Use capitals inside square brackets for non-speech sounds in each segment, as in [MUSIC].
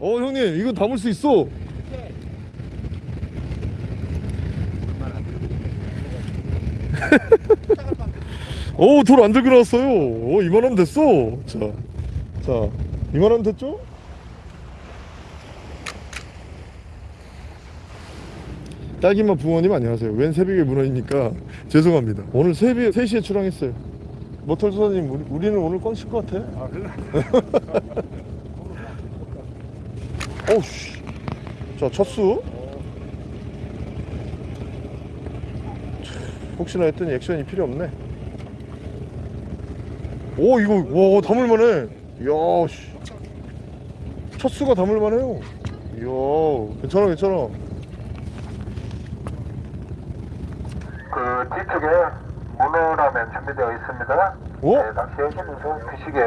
어 형님 이거 담을 수 있어. [LAUGHS] 어돌 안 들고 나왔어요. 어 이만하면 됐어. 자, 자 이만하면 됐죠? 딸기맛 부모님 안녕하세요. 웬 새벽에 문어이니까? [LAUGHS] 죄송합니다. 오늘 새벽 3시에 출항했어요. 모털 소사님 우리, 우리는 오늘 껌칠 것 같아? 아 그래? [LAUGHS] 어우씨. 자 첫수. 혹시나 했더니 액션이 필요 없네. 오 이거 와 담을만해. 이야 씨. 첫 수가 담을만해요. 이야 괜찮아 괜찮아. 그 뒤쪽에 문어라면 준비되어 있습니다. 어? 네, 낚시하시면서 드시게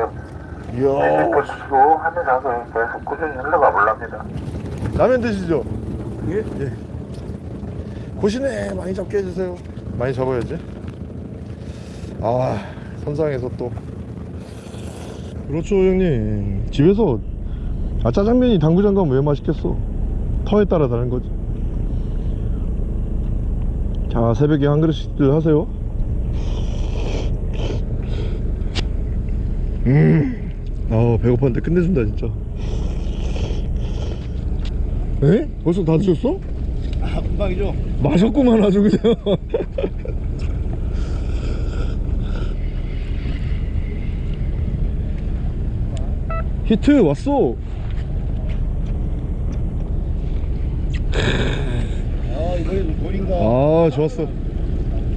이야. 보시고 하면서 계속 꾸준히 흘러가 볼랍니다. 라면 드시죠? 예? 예. 고시네. 많이 잡게 해주세요. 많이 잡아야지. 아 선상에서 또. 그렇죠 형님. 집에서 아 짜장면이 당구장 가면 왜 맛있겠어? 터에 따라 다른 거지. 자 새벽에 한 그릇씩들 하세요. 음, 아 배고팠는데 끝내준다 진짜 에? 벌써 다 드셨어? 아 금방이죠? 마셨구만 아주 그냥 [LAUGHS] 히트 왔어 아 이번에도 돌인가? 아 좋았어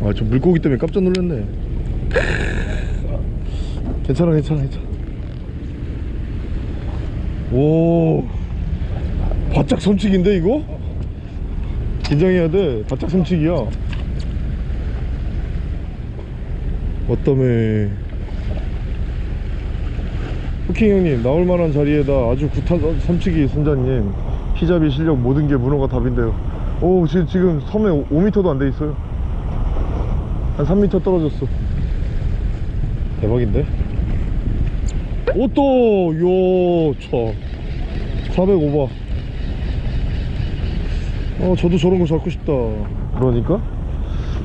아 저 물고기 때문에 깜짝 놀랐네 [LAUGHS] 괜찮아 괜찮아 괜찮아 오. 바짝 섬치기인데 이거? 긴장해야 돼. 바짝 섬치기야. 어떠메. 후킹 형님 나올 만한 자리에다 아주 구탄 섬치기 선장님. 피잡이 실력 모든 게 문어가 답인데요. 오 지금, 지금 섬에 5m도 안 돼 있어요. 한 3m 떨어졌어. 대박인데 오또 요차. 405바. 어 저도 저런 거 잡고 싶다. 그러니까?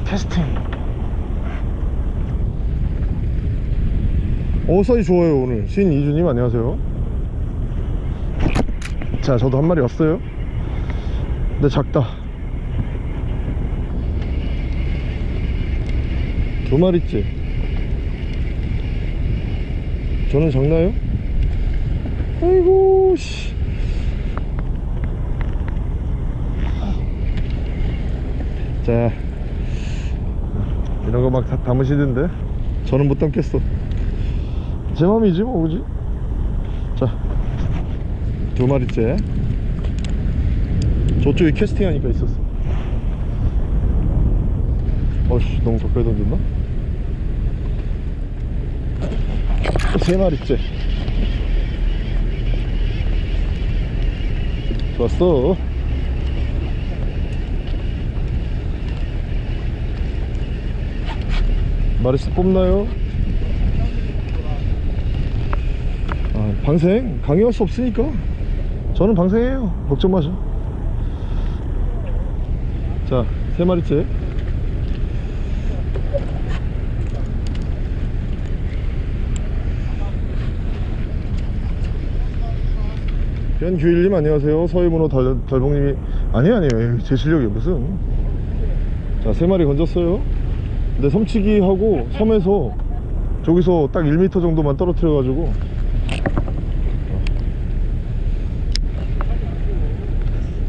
테스팅. 어 사이즈 좋아요 오늘. 신이주님 안녕하세요. 자 저도 한 마리 왔어요. 근데 작다. 두 마리째 저는 작나요? 아이고 씨. 자. 이런 거 막 담으시던데? 저는 못 담겠어. 제 맘이지 뭐 그지? 자 두 마리째. 저쪽에 캐스팅 하니까 있었어. 어씨 너무 가까이 던졌나? 세 마리째. 좋았어. 마리스 뽑나요? 아, 방생? 강요할 수 없으니까. 저는 방생해요. 걱정 마셔. 자세 마리째 변규일님 안녕하세요. 서해문호 달, 달봉님이 아니 아니에요. 제 실력이 무슨. 자 세 마리 건졌어요. 근데 섬치기 하고 섬에서 저기서 딱 1m 정도만 떨어뜨려 가지고.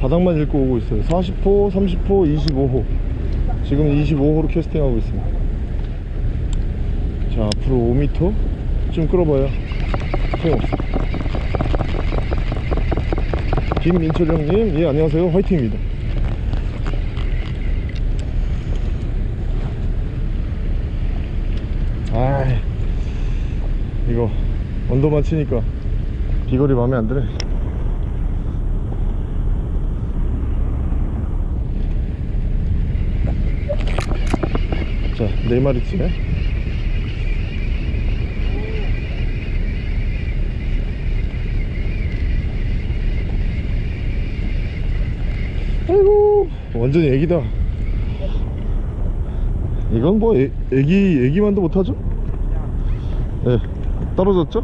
바닥만 읽고 오고 있어요. 40호 30호 25호. 지금 25호로 캐스팅하고 있습니다. 자 앞으로 5m 좀 끌어봐요. 소용없어 김민철 형님 예 안녕하세요. 화이팅입니다. 아 이거 언더만 치니까 비거리 마음에 안 드네. 자, 네 마리째. 완전히 애기다 이건 뭐 애, 애기 애기만도 못하죠? 네 떨어졌죠?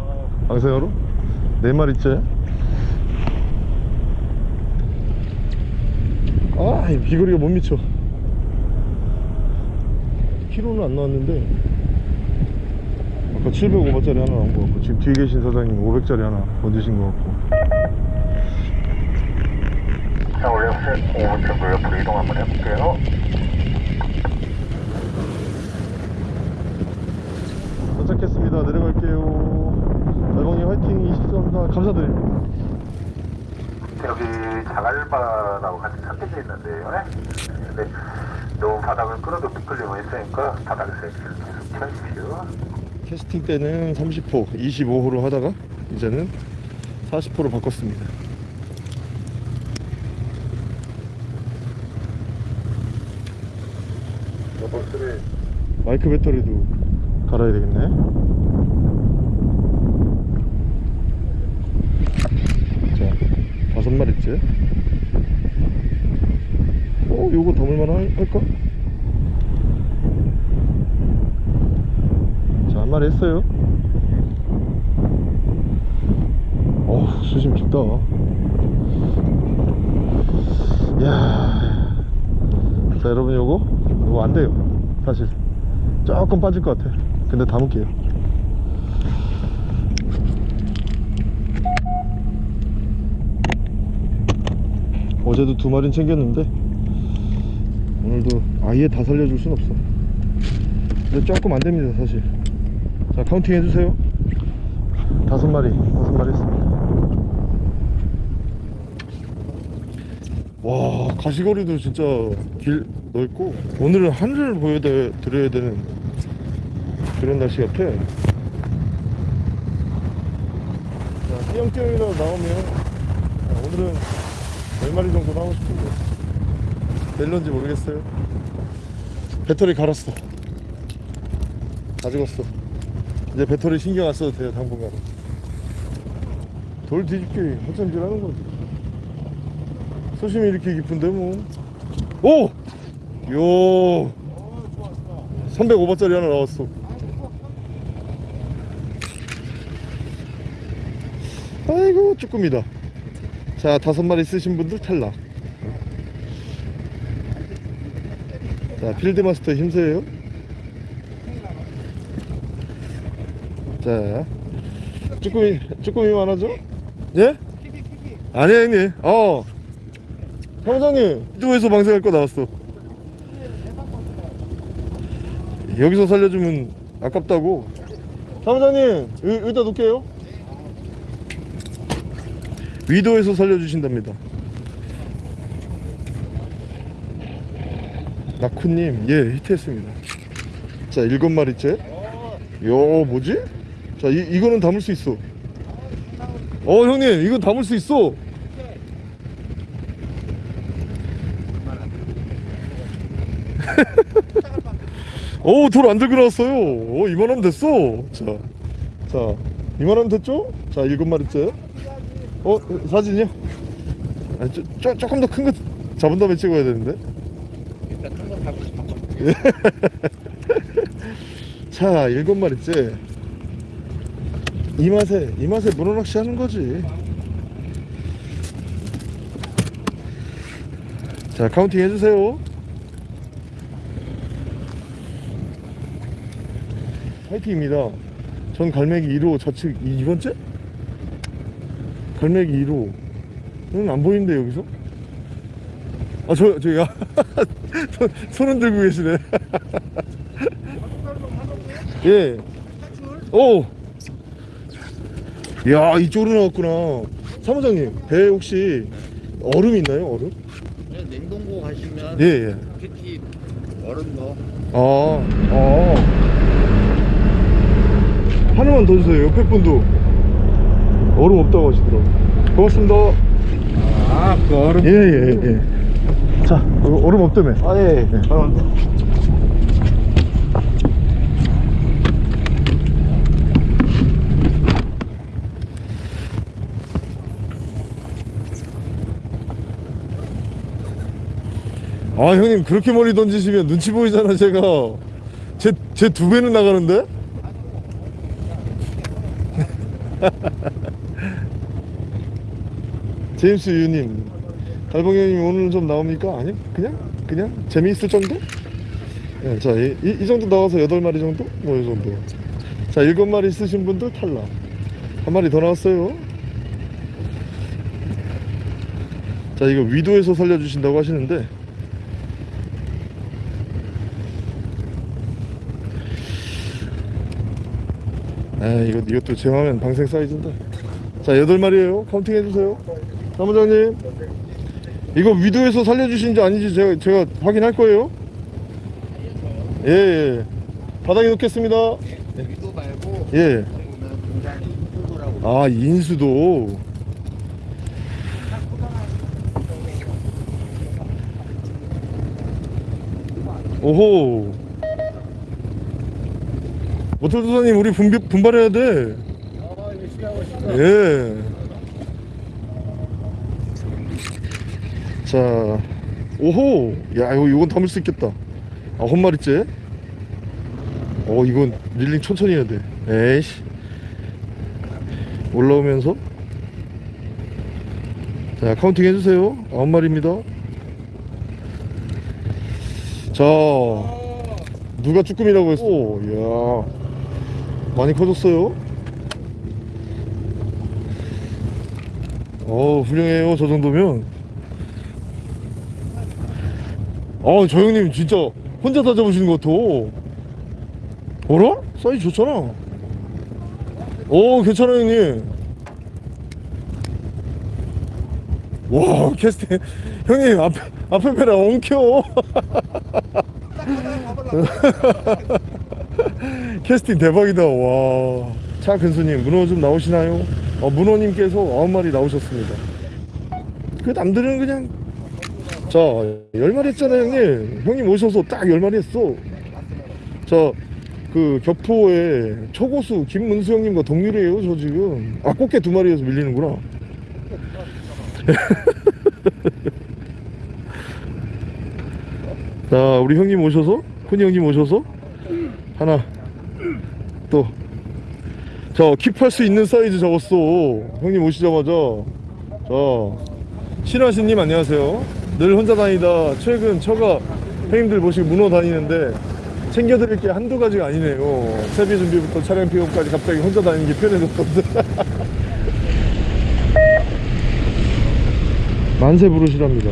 방생으로 네 마리째 아, 이 비거리가 못 미쳐. 키로는 안 나왔는데 아까 705번짜리 하나 나온 거 같고 지금 뒤에 계신 사장님 500짜리 하나 얹으신 거 같고 자, 올려보세요. 5분 정도 옆으로 이동 한번 해볼게요. 도착했습니다. 내려갈게요. 달봉님 화이팅 20감사합니다. 감사드립니다. 여기 자갈바라고 같이 섞여져 있는데요. 네? 근데 너무 바닥을 끌어도 미끌리고 있으니까 바닥에서 계속 쳐주십시오. 캐스팅 때는 30호, 25호로 하다가 이제는 40호로 바꿨습니다. 마이크 배터리도 갈아야 되겠네. 자, 다섯 마리째. 어, 요거 담을만 할- 할까? 자, 한 마리 했어요. 어우, 수심 깊다. 이야. 자, 여러분, 요거, 요거 안 돼요. 사실. 조금 빠질 것 같아. 근데 담을게요. 어제도 두 마리는 챙겼는데, 오늘도 아예 다 살려줄 순 없어. 근데 조금 안 됩니다, 사실. 자 counting 해주세요 다섯 마리 다섯 마리 했습니다 와 가시거리도 진짜 길 넓고 오늘은 하늘을 보여드려야 되는 그런 날씨 같아. 자 띄엄띄엄이라도 나오면 자, 오늘은 몇 마리 정도 나오고 싶은데. 될런지 모르겠어요. 배터리 갈았어. 가져갔어. 이제 배터리 신경 안 써도 돼요 당분간 돌 뒤집기 허점질 하는 거지. 수심이 이렇게 깊은데 뭐. 오! 요 305번짜리 하나 나왔어. 아이고 쭈꾸미다. 자 다섯 마리 쓰신 분들 탈락. 자 필드마스터 힘세요. 자 쭈꾸미 쭈꾸미 많아져? 예? 아니야 형님. 어. 사무장님 이쪽에서 방생할 거 나왔어 여기서 살려주면 아깝다고. 사무장님 여, 여기다 놓을게요. 위도에서 살려주신답니다. 나쿠님 예 히트했습니다. 자 일곱 마리째. 요 뭐지? 자 이, 이거는 담을 수 있어. 어 형님 이거 담을 수 있어 어돌 안 들고 나왔어요. 어 이만하면 됐어. 자, 자 이만하면 됐죠? 자 일곱 마리째. 어 사진이요? 아니, 쪼, 쪼, 조금 더 큰 거 잡은 다음에 찍어야 되는데. 일단 큰거 잡고 싶어. [LAUGHS] 자 일곱 마리째. 이 맛에 이 맛에 문어 낚시 하는 거지. 자 counting 해주세요 화이팅입니다 전 갈매기 1호 좌측 2번째? 갈매기 1호 는 안 보이는데 여기서? 아 저 저야 [LAUGHS] 손, 손은 들고 계시네 [LAUGHS] 예. 오. 야 이쪽으로 나왔구나. 사무장님 배 혹시 얼음 있나요? 얼음? 그냥 냉동고 가시면 예 예. 얼음 거. 아, 아. 하나만 더 주세요. 옆에 분도 얼음 없다고 하시더라고. 고맙습니다. 아, 그 얼음. 예, 예, 예. 자, 어, 얼음 없다며. 아, 예. 네. 아 형님 그렇게 멀리 던지시면 눈치 보이잖아 제가 제 제 두 배는 나가는데 제임스 유님 달봉이 형님 오늘 좀 나옵니까? 아니 그냥? 그냥? 재미있을 정도? 예, 자, 이, 이, 이 정도 나와서 8마리 정도? 뭐 이 정도. 자 7마리 있으신 분들 탈락. 한 마리 더 나왔어요. 자 이거 위도에서 살려주신다고 하시는데. 아 이거 이것도 제하면 방생 사이즈인데. 자 여덟 마리에요. counting 해주세요 사무장님. 이거 위도에서 살려주신지 아닌지 제가 제가 확인할 거예요. 예, 예. 바닥에 놓겠습니다. 위도 말고 예. 아 인수도. 오호. 모tor도사님 우리 분비, 분발해야 돼. 아 예. 자, 오호, 야, 이거 이건 담을 수 있겠다. 아, 헛마리째. 어, 이건 reeling 천천히 해야 돼. 에이씨. 올라오면서. 자, counting 해주세요. 아홉 마리입니다. 자, 누가 쭈꾸미라고 했어? 오, 야, 많이 커졌어요. 어 훌륭해요 저 정도면 어저 형님 진짜 혼자 다 잡으시는 것 같아 어라? 사이즈 좋잖아. 오 괜찮아 형님. 와 캐스팅. [LAUGHS] 형님 앞에 앞에 배라 엉켜. [LAUGHS] 캐스팅 대박이다 와차 근수님 문어 좀 나오시나요? 어, 문어님께서 아홉 마리 나오셨습니다. 그 남들은 그냥 자열 마리 했잖아요 형님 형님 오셔서 딱열 마리 했어 자그 격포에 초고수 김문수 형님과 동률이에요 저 지금 아 꽃게 두 마리에서 밀리는구나 [LAUGHS] 자 우리 형님 오셔서 훈이 형님 오셔서 하나 또 자, 킵할 수 있는 사이즈 잡았어. 형님 오시자마자. 자, 신하신님 안녕하세요. 늘 혼자 다니다 최근 처가 형님들 모시고 문어 다니는데 챙겨드릴 게 한두 가지가 아니네요. 세비 준비부터 차량 픽업까지 갑자기 혼자 다니는 게 편해졌던데. [LAUGHS] 만세 부르시랍니다.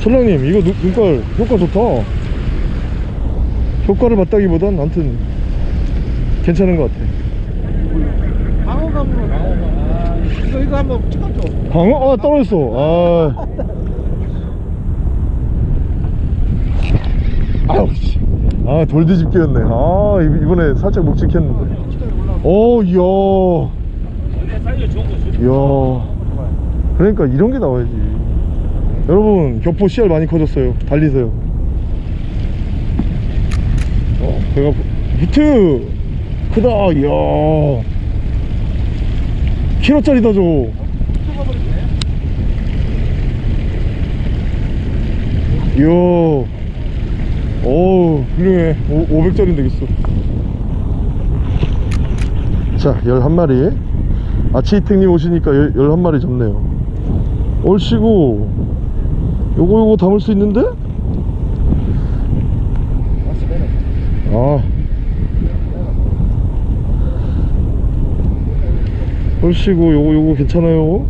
천랑님, 이거 눈- 눈깔 효과 좋다. 효과를 봤다기보단 아무튼 괜찮은 것 같아. 방어감으로 방어감 아, 이거 이거 한번 쳐줘 방어? 아 떨어졌어 아 [LAUGHS] 아우 씨. 아 돌뒤집기였네. 아 이- 이번에 살짝 묵직했는데. 오 이야. 이야. 그러니까 이런 게 나와야지. 여러분 격포 씨알 많이 커졌어요. 달리세요. 어 배가 부- 히트! 크다 이야. 키로짜리다 저거 이야 어우 훌륭해. 500짜리 되겠어 자 11마리. 아치이택님 오시니까 11마리 잡네요. 얼씨구. 요거 요거 담을 수 있는데? 아. 얼씨구 요거 요거 괜찮아요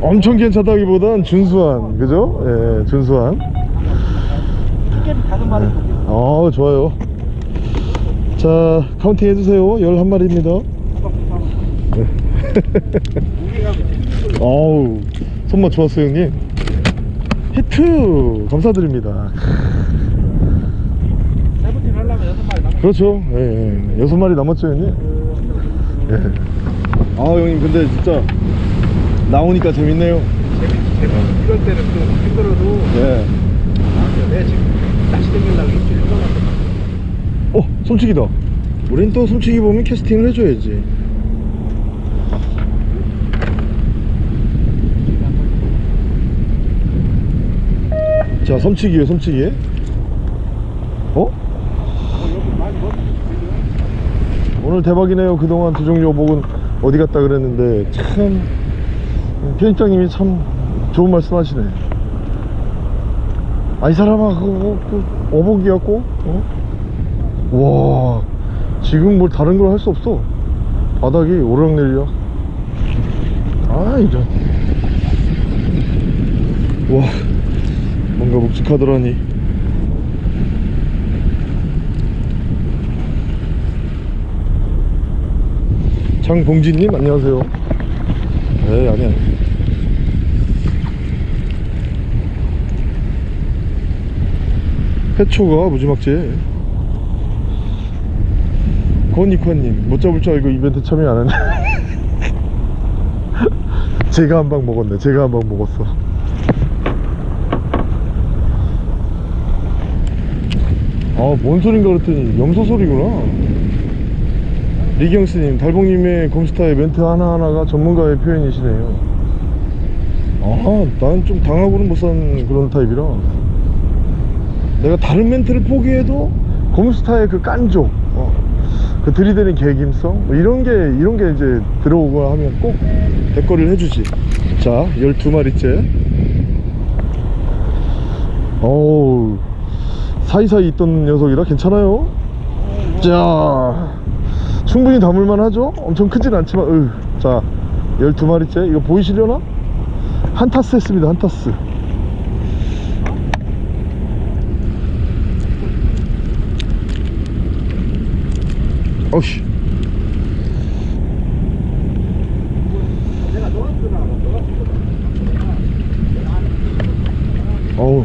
엄청 괜찮다기보단 준수한 그죠? 예 준수한. 마리 아 좋아요. 자 counting 해주세요. 11마리입니다. 무게가 아우 [LAUGHS] 손맛 좋았어요 형님? 히트! 감사드립니다. 세븐틴 하려면 여섯 마리 남았 그렇죠. 예, 예. 여섯 마리 남았죠 형님? 예. 아 형님 근데 진짜 나오니까 재밌네요. 이럴 때는 좀 힘들어도 예. 아, 내 지금 다시 댕기려고 일주일 휴가 갔거든 솜치기다. 우린 또 솜치기 보면 캐스팅을 해줘야지. 자 솜치기에 솜치기에 어? 오늘 대박이네요 그동안 두 종류 어복은 어디 갔다 그랬는데. 참 편집장님이 참 좋은 말씀 하시네. 아 이 사람아 그거 그 어복이었고 어? 와 지금 뭘 다른 걸 할 수 없어. 바닥이 오르락내리락 아 이런 와 뭔가 묵직하더라니. 장봉진님 안녕하세요 네 아니 아니 해초가 무지막지해 권익환님. 못 잡을 줄 알고 이벤트 참여 안 했네. [LAUGHS] 제가 한 방 먹었네. 제가 한 방 먹었어. 아뭔 소린가 그랬더니 염소 소리구나 리경스님 달봉님의 검스타의 멘트 하나하나가 전문가의 표현이시네요. 아난 좀 당하고는 못 사는 그런 타입이라. 내가 다른 멘트를 포기해도 검스타의 그 깐족 어, 그 들이대는 개김성 뭐 이런 게 이런 게 이제 들어오거나 하면 꼭 대거리를 해주지. 자 12마리째. 어우 사이사이 있던 녀석이라 괜찮아요? 자 충분히 담을만 하죠? 엄청 크진 않지만 으, 자 12마리째? 이거 보이시려나? 한 타스 했습니다 한 타스. 어씨. 어우.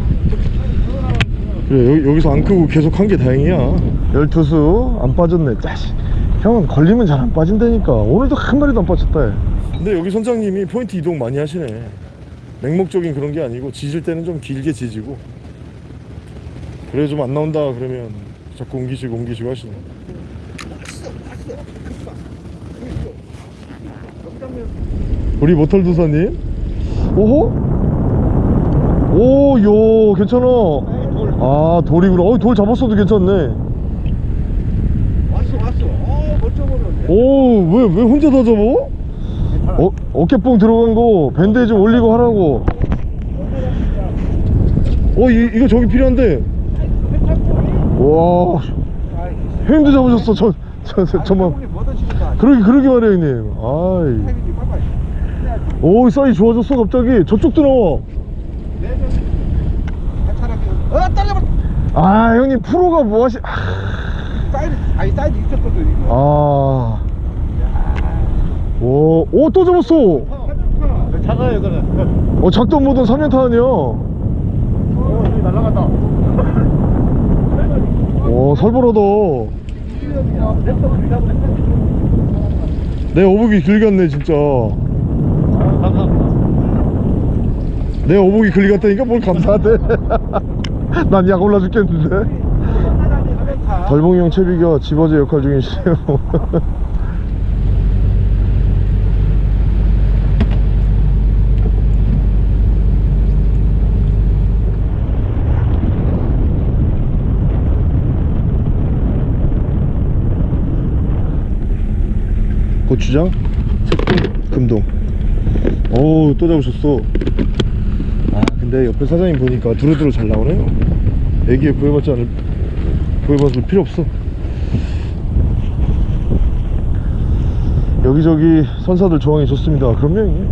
그래 여기, 여기서 안 크고 계속 한 게 다행이야. 12수 안 빠졌네 짜식 형은 걸리면 잘 안 빠진다니까. 오늘도 한 마리도 안 빠졌다 근데 여기 선장님이 포인트 이동 많이 하시네. 맹목적인 그런 게 아니고 지질 때는 좀 길게 지지고. 그래 좀 안 나온다 그러면 자꾸 옮기시고 옮기시고 하시네. 우리 모털 도사님? 오호? 오요 괜찮아. 아 돌이구나. 어돌 잡았어도 괜찮네 왔어 왔어 어 멋져 보이네 오왜 왜 혼자 다 잡어? 어, 어깨뽕 들어간 거 밴드 좀 올리고 하라고. 어 이, 이거 저기 필요한데. 와 형님도 잡으셨어 저, 저, 저, 저만. 그러게 그러게 말해 형님. 아이. 오 사이 좋아졌어 갑자기. 저쪽도 나와. 아 형님 프로가 뭐 하시 아, 사이드 아니 사이드 있었거든 이거 아. 오, 오, 또 잡았어. 작아요 이거는 어, 작도 못한 3년 타는이야. 어 여기 날라갔다 오, 살벌하다. 내 어복이 길 갔네, 진짜. 내 어복이 길 갔다니까 뭘 감사하대. [LAUGHS] 난 약 올라 죽겠는데. 달봉이 형 채비가 집어제 역할 중이시네요. [LAUGHS] 고추장, 색동, 금동. 어우, 또 잡으셨어. 아, 근데 옆에 사장님 보니까 두루두루 잘 나오네요. 애기에 구애받지 않을, 구애받을 필요 없어. 여기저기 선사들 조항이 좋습니다. 그럼요, 형님.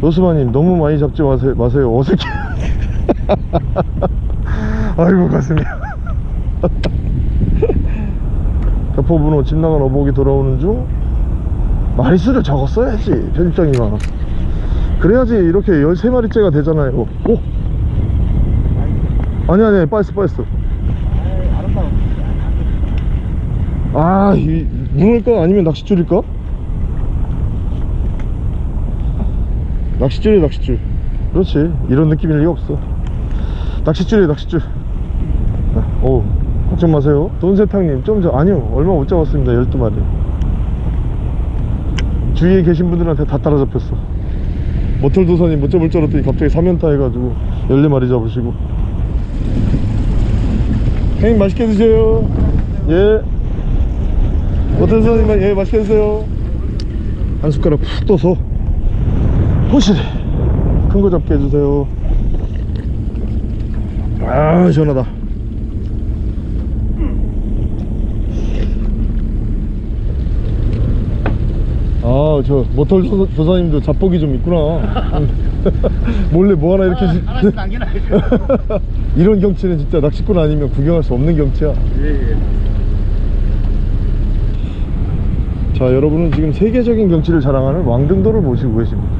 로스마님, 너무 많이 잡지 마세요. 마세요. 어색해. [LAUGHS] 아이고, 가슴이. [LAUGHS] 대포분호 집 나간 어복이 돌아오는 중 마리수를 적었어야지 편집장님아 그래야지 이렇게 13마리째가 되잖아요 오! 아니 아니 빠졌어 빠졌어. 아 이, 문을까 아니면 낚싯줄일까? 낚싯줄이야 낚싯줄. 그렇지. 이런 느낌일 리가 없어. 낚싯줄이야 낚싯줄. 오 걱정 마세요. 돈세탕님 좀 저 아니요. 얼마 못 잡았습니다 12마리. 주위에 계신 분들한테 다 따라잡혔어. 모털도사님 못 잡을 줄 알았더니 갑자기 3연타 해가지고 14마리 잡으시고 형님 맛있게 드세요. 예. 모털도사님 예 맛있게 드세요. 한 숟가락 푹 떠서 호실 큰 거 잡게 해주세요. 아 시원하다. 아저 모털 조- 조사님도 잡복이 좀 있구나 [LAUGHS] 몰래 뭐 하나 이렇게 지- 하나씩 남겨놔야죠. [LAUGHS] 이런 경치는 진짜 낚시꾼 아니면 구경할 수 없는 경치야. 예, 예. 자 여러분은 지금 세계적인 경치를 자랑하는 왕등도를 모시고 계십니다.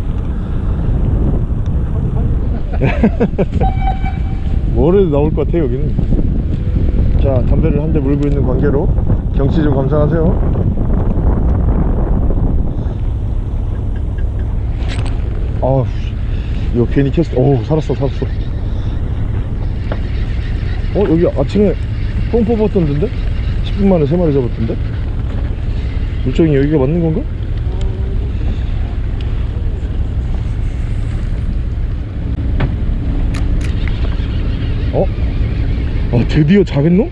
[LAUGHS] 뭐래도 나올 것 같아 여기는. 자 담배를 한 대 물고 있는 관계로 경치 좀 감상하세요. 아우 이거 괜히 켰어 오 살았어 살았어 어 여기 아침에 뽕 뽑았던 데인데 10분 만에 3마리 잡았던데 물정이 여기가 맞는 건가? 어? 아 드디어 작은 놈?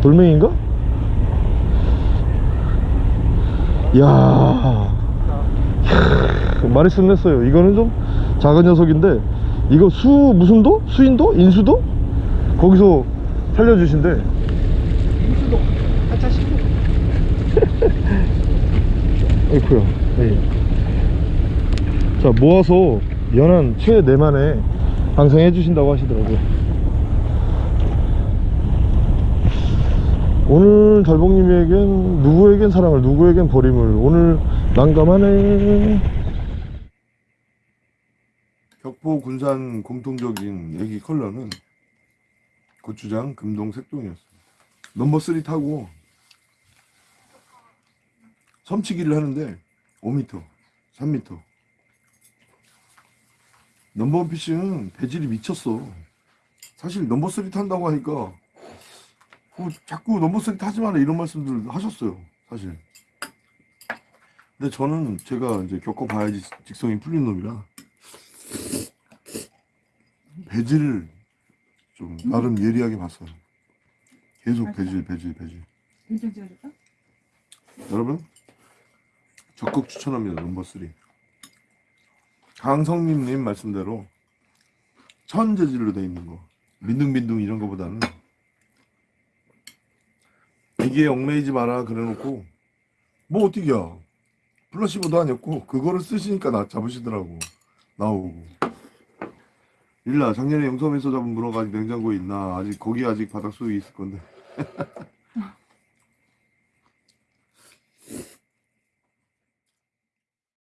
돌멩인가? 이야 이야, 마리수 냈어요 이거는 좀 작은 녀석인데 이거 수 무슨 도? 수인도? 인수도? 거기서 살려주신대 인수도 하차 신고. 어이쿠야 예. 자 모아서 연한 최 내만에 방송해 주신다고 하시더라고요 오늘 달봉님에겐 누구에겐 사랑을 누구에겐 버림을 오늘 난감하네 격포 군산 공통적인 애기 컬러는 고추장 금동 색종이었습니다 넘버 3 타고 섬치기를 하는데 5m, 3m. 넘버원 피싱은 배질이 미쳤어. 사실 넘버 3 탄다고 하니까 어, 자꾸 넘버 3 타지 마라 이런 말씀들 하셨어요. 사실. 근데 저는 제가 이제 겪어봐야지 직성이 풀린 놈이라 배질을 좀 나름 예리하게 봤어요. 계속 배질, 배질, 배질. 여러분 적극 추천합니다 넘버 3 강성민님 말씀대로 천 재질로 돼 있는 거 민둥민둥 이런 거보다는 이게 얽매이지 마라 그래놓고 뭐 어떻게야? 플러시보도 아니었고 그거를 쓰시니까 나 잡으시더라고 나오고 일라 작년에 영섬에서 잡은 문어가 아직 냉장고에 있나? 아직 거기 아직 바닥 속에 있을 건데 [LAUGHS]